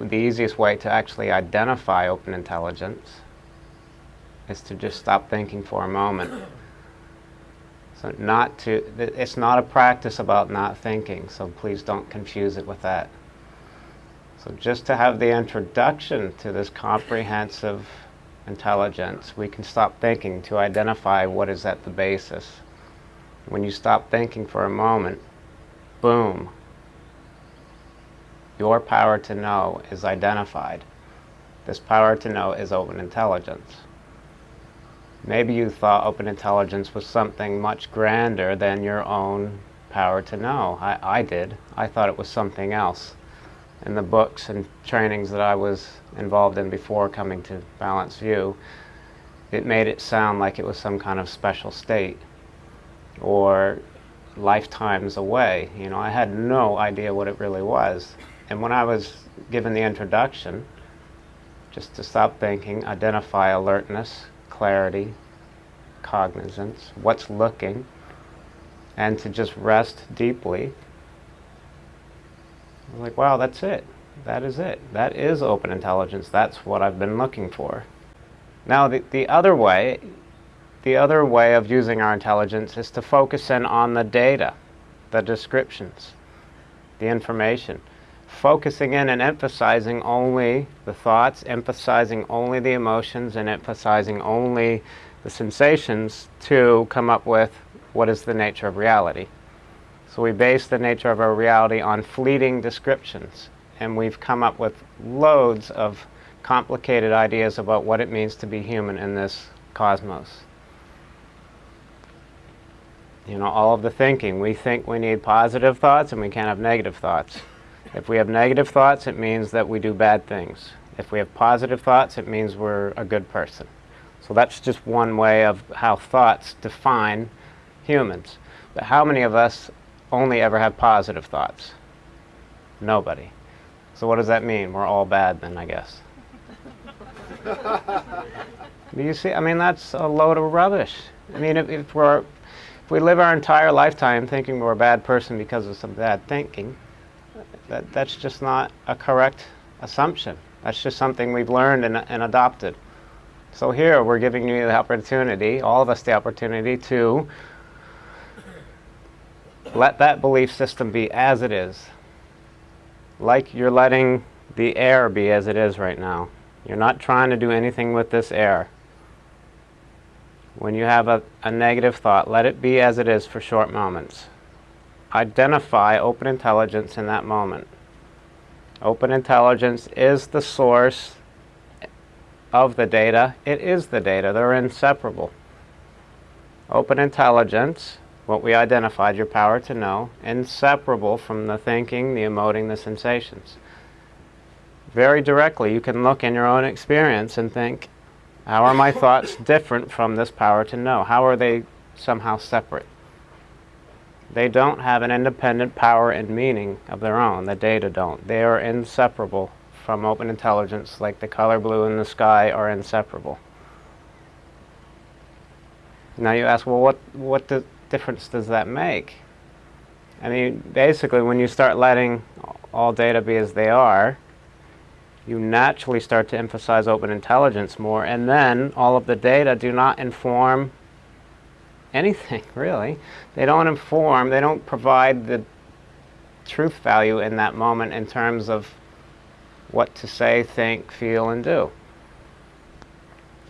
The easiest way to actually identify open intelligence is to just stop thinking for a moment. So not to, it's not a practice about not thinking, so please don't confuse it with that. So just to have the introduction to this comprehensive intelligence, we can stop thinking to identify what is at the basis. When you stop thinking for a moment, boom, your power to know is identified. This power to know is open intelligence. Maybe you thought open intelligence was something much grander than your own power to know. I, I did. I thought it was something else. In the books and trainings that I was involved in before coming to Balanced View, it made it sound like it was some kind of special state or lifetimes away. You know, I had no idea what it really was. And when I was given the introduction, just to stop thinking, identify alertness, clarity, cognizance, what's looking, and to just rest deeply. I was like, wow, that's it. That is it. That is open intelligence. That's what I've been looking for. Now, the, the other way, the other way of using our intelligence is to focus in on the data, the descriptions, the information focusing in and emphasizing only the thoughts, emphasizing only the emotions, and emphasizing only the sensations to come up with what is the nature of reality. So we base the nature of our reality on fleeting descriptions, and we've come up with loads of complicated ideas about what it means to be human in this cosmos. You know, all of the thinking. We think we need positive thoughts and we can't have negative thoughts. If we have negative thoughts, it means that we do bad things. If we have positive thoughts, it means we're a good person. So that's just one way of how thoughts define humans. But how many of us only ever have positive thoughts? Nobody. So what does that mean? We're all bad then, I guess. Do you see? I mean, that's a load of rubbish. I mean, if, if, if we live our entire lifetime thinking we're a bad person because of some bad thinking, that, that's just not a correct assumption. That's just something we've learned and, and adopted. So here we're giving you the opportunity, all of us the opportunity to let that belief system be as it is. Like you're letting the air be as it is right now. You're not trying to do anything with this air. When you have a, a negative thought, let it be as it is for short moments identify open intelligence in that moment. Open intelligence is the source of the data. It is the data. They're inseparable. Open intelligence, what we identified, your power to know, inseparable from the thinking, the emoting, the sensations. Very directly, you can look in your own experience and think, how are my thoughts different from this power to know? How are they somehow separate? They don't have an independent power and meaning of their own. The data don't. They are inseparable from open intelligence, like the color blue in the sky are inseparable. Now you ask, well, what, what difference does that make? I mean, basically, when you start letting all data be as they are, you naturally start to emphasize open intelligence more, and then all of the data do not inform anything, really. They don't inform, they don't provide the truth value in that moment in terms of what to say, think, feel, and do.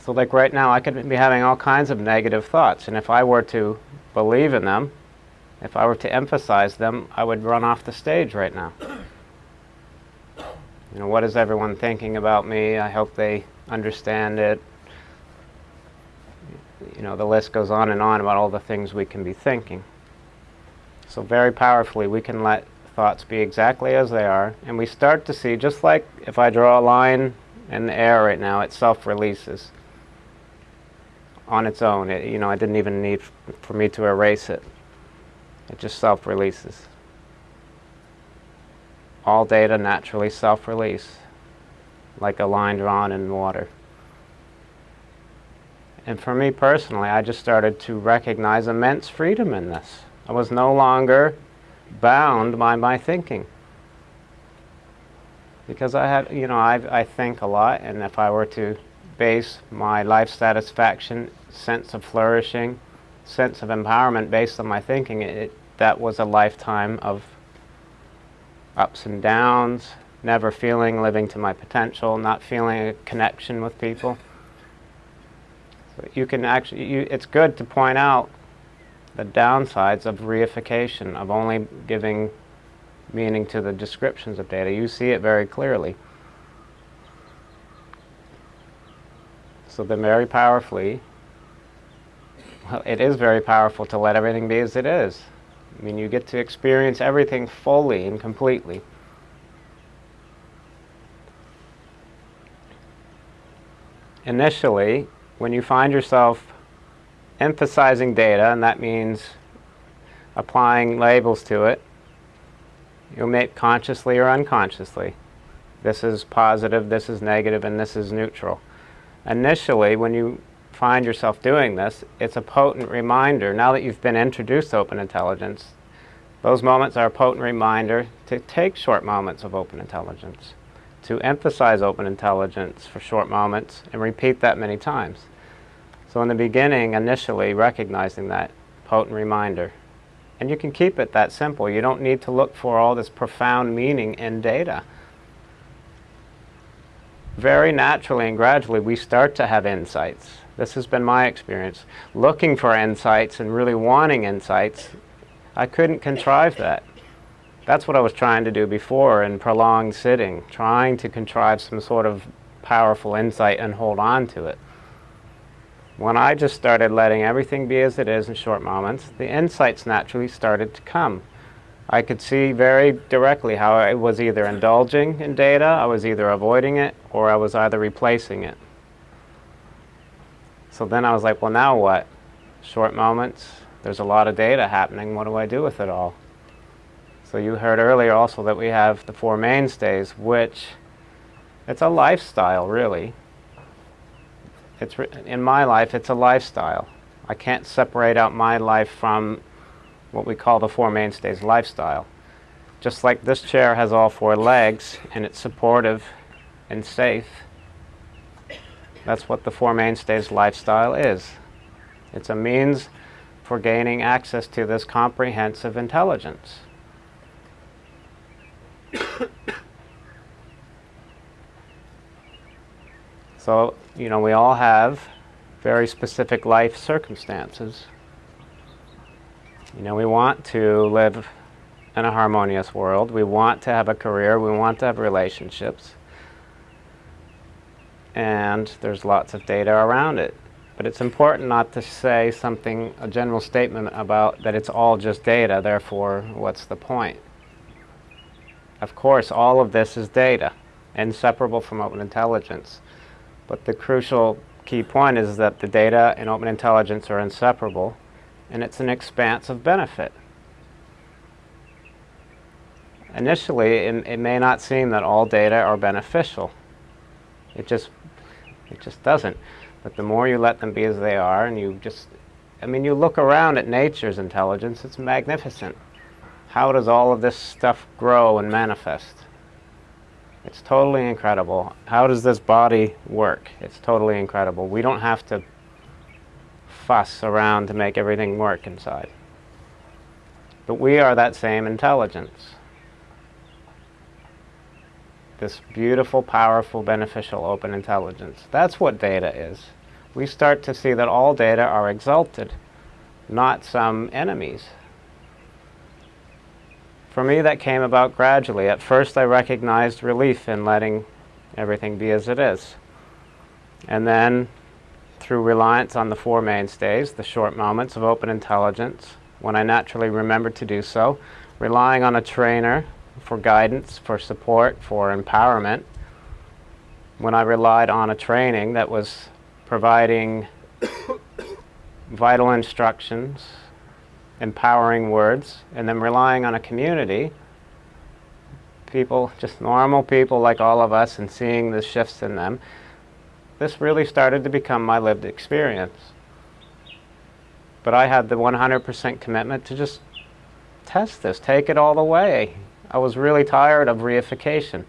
So like right now, I could be having all kinds of negative thoughts, and if I were to believe in them, if I were to emphasize them, I would run off the stage right now. You know, what is everyone thinking about me? I hope they understand it you know, the list goes on and on about all the things we can be thinking. So very powerfully, we can let thoughts be exactly as they are, and we start to see, just like if I draw a line in the air right now, it self-releases on its own. It, you know, I didn't even need for me to erase it. It just self-releases. All data naturally self-release, like a line drawn in water. And for me personally, I just started to recognize immense freedom in this. I was no longer bound by my thinking. because I had, you know, I, I think a lot, and if I were to base my life satisfaction, sense of flourishing, sense of empowerment based on my thinking, it, that was a lifetime of ups and downs, never feeling living to my potential, not feeling a connection with people. You can actually, you, it's good to point out the downsides of reification, of only giving meaning to the descriptions of data. You see it very clearly. So then very powerfully, well, it is very powerful to let everything be as it is. I mean, you get to experience everything fully and completely. Initially, when you find yourself emphasizing data, and that means applying labels to it, you'll make consciously or unconsciously. This is positive, this is negative, and this is neutral. Initially, when you find yourself doing this, it's a potent reminder. Now that you've been introduced to open intelligence, those moments are a potent reminder to take short moments of open intelligence, to emphasize open intelligence for short moments and repeat that many times. So in the beginning, initially, recognizing that potent reminder. And you can keep it that simple. You don't need to look for all this profound meaning in data. Very naturally and gradually, we start to have insights. This has been my experience. Looking for insights and really wanting insights, I couldn't contrive that. That's what I was trying to do before in prolonged sitting, trying to contrive some sort of powerful insight and hold on to it. When I just started letting everything be as it is in short moments, the insights naturally started to come. I could see very directly how I was either indulging in data, I was either avoiding it, or I was either replacing it. So then I was like, well, now what? Short moments, there's a lot of data happening, what do I do with it all? So you heard earlier also that we have the four mainstays, which it's a lifestyle, really. It's in my life, it's a lifestyle. I can't separate out my life from what we call the four mainstays lifestyle. Just like this chair has all four legs and it's supportive and safe, that's what the four mainstays lifestyle is. It's a means for gaining access to this comprehensive intelligence. So, you know, we all have very specific life circumstances. You know, we want to live in a harmonious world. We want to have a career. We want to have relationships. And there's lots of data around it. But it's important not to say something, a general statement about that it's all just data, therefore, what's the point? Of course, all of this is data, inseparable from open intelligence. But the crucial key point is that the data and open intelligence are inseparable, and it's an expanse of benefit. Initially, it, it may not seem that all data are beneficial. It just, it just doesn't. But the more you let them be as they are, and you just, I mean, you look around at nature's intelligence, it's magnificent. How does all of this stuff grow and manifest? It's totally incredible. How does this body work? It's totally incredible. We don't have to fuss around to make everything work inside. But we are that same intelligence. This beautiful, powerful, beneficial, open intelligence. That's what data is. We start to see that all data are exalted, not some enemies. For me, that came about gradually. At first, I recognized relief in letting everything be as it is. And then, through reliance on the four mainstays, the short moments of open intelligence, when I naturally remembered to do so, relying on a trainer for guidance, for support, for empowerment, when I relied on a training that was providing vital instructions empowering words, and then relying on a community, people, just normal people like all of us, and seeing the shifts in them, this really started to become my lived experience. But I had the 100% commitment to just test this, take it all the way. I was really tired of reification.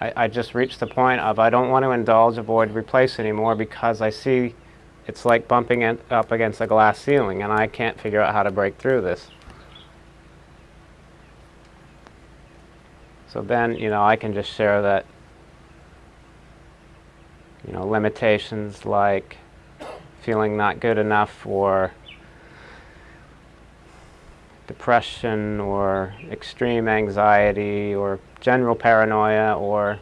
I, I just reached the point of I don't want to indulge, avoid, replace anymore because I see it's like bumping it up against a glass ceiling and I can't figure out how to break through this. So then, you know, I can just share that, you know, limitations like feeling not good enough or depression or extreme anxiety or general paranoia or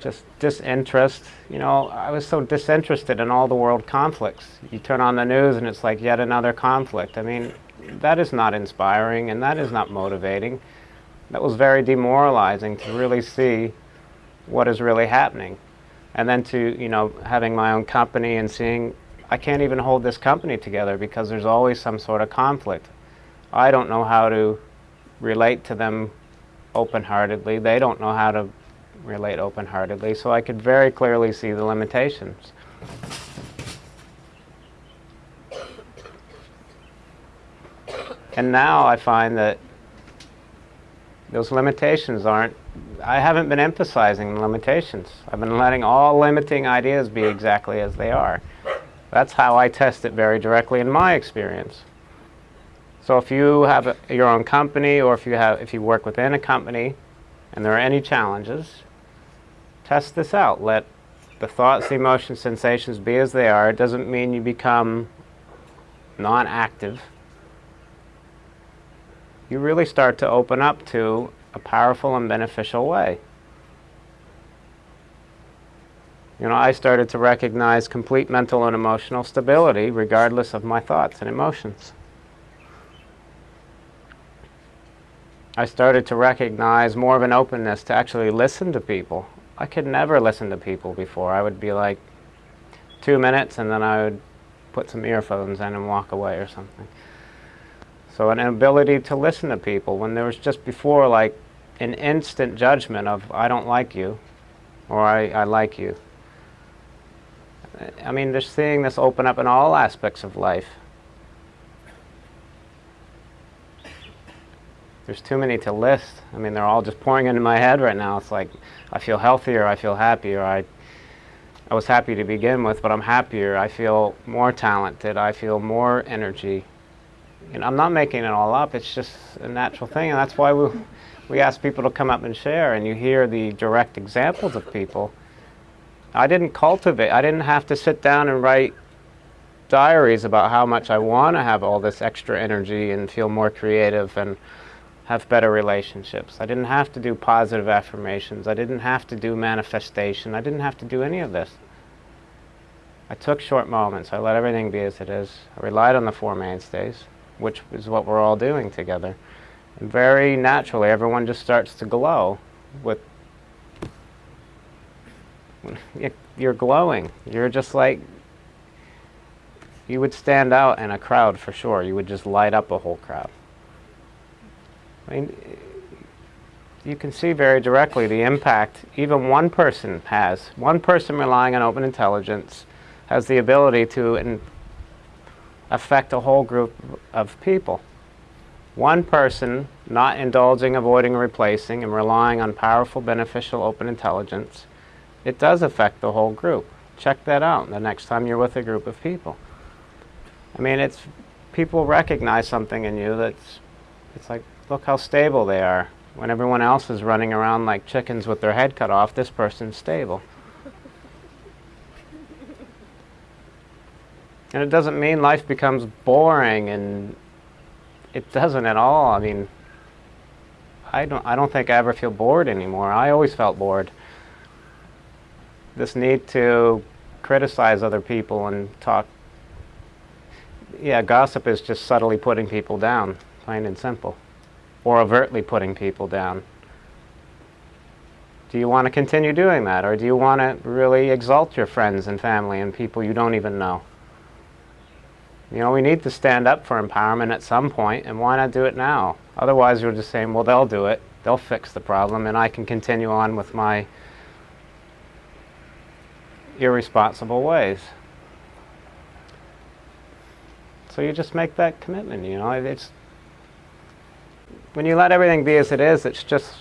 just disinterest. You know, I was so disinterested in all the world conflicts. You turn on the news and it's like yet another conflict. I mean, that is not inspiring and that is not motivating. That was very demoralizing to really see what is really happening. And then to, you know, having my own company and seeing I can't even hold this company together because there's always some sort of conflict. I don't know how to relate to them open-heartedly. They don't know how to relate open-heartedly. So I could very clearly see the limitations. And now I find that those limitations aren't, I haven't been emphasizing the limitations. I've been letting all limiting ideas be exactly as they are. That's how I test it very directly in my experience. So if you have a, your own company or if you, have, if you work within a company and there are any challenges, test this out. Let the thoughts, emotions, sensations be as they are. It doesn't mean you become non-active. You really start to open up to a powerful and beneficial way. You know, I started to recognize complete mental and emotional stability regardless of my thoughts and emotions. I started to recognize more of an openness to actually listen to people. I could never listen to people before. I would be like two minutes and then I would put some earphones in and walk away or something. So an ability to listen to people when there was just before like an instant judgment of I don't like you or I, I like you. I mean, just seeing this open up in all aspects of life. There's too many to list. I mean, they're all just pouring into my head right now. It's like, I feel healthier, I feel happier, I, I was happy to begin with, but I'm happier, I feel more talented, I feel more energy. And I'm not making it all up, it's just a natural thing, and that's why we, we ask people to come up and share, and you hear the direct examples of people. I didn't cultivate, I didn't have to sit down and write diaries about how much I want to have all this extra energy and feel more creative and have better relationships. I didn't have to do positive affirmations. I didn't have to do manifestation. I didn't have to do any of this. I took short moments. I let everything be as it is. I relied on the Four Mainstays, which is what we're all doing together. And very naturally, everyone just starts to glow with you're glowing. You're just like, you would stand out in a crowd for sure. You would just light up a whole crowd. I mean, you can see very directly the impact even one person has. One person relying on open intelligence has the ability to affect a whole group of people. One person not indulging, avoiding, replacing, and relying on powerful, beneficial open intelligence it does affect the whole group. Check that out the next time you're with a group of people. I mean, it's people recognize something in you that's, it's like, look how stable they are. When everyone else is running around like chickens with their head cut off, this person's stable. and it doesn't mean life becomes boring and it doesn't at all. I mean, I don't, I don't think I ever feel bored anymore. I always felt bored this need to criticize other people and talk. Yeah, gossip is just subtly putting people down, plain and simple, or overtly putting people down. Do you want to continue doing that, or do you want to really exalt your friends and family and people you don't even know? You know, we need to stand up for empowerment at some point, and why not do it now? Otherwise, you're just saying, well, they'll do it, they'll fix the problem, and I can continue on with my irresponsible ways. So you just make that commitment, you know. It's when you let everything be as it is, it's just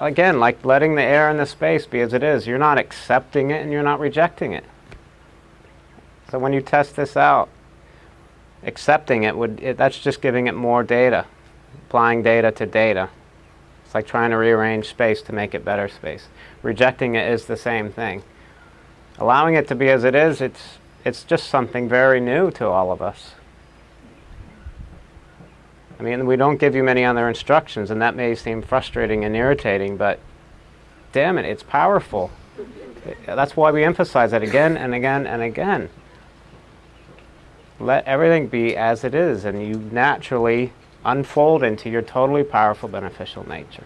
again, like letting the air and the space be as it is. You're not accepting it and you're not rejecting it. So when you test this out, accepting it would it, that's just giving it more data, applying data to data. It's like trying to rearrange space to make it better space. Rejecting it is the same thing. Allowing it to be as it is, it's it's just something very new to all of us. I mean, we don't give you many other instructions, and that may seem frustrating and irritating, but damn it, it's powerful. That's why we emphasize it again and again and again. Let everything be as it is, and you naturally unfold into your totally powerful, beneficial nature.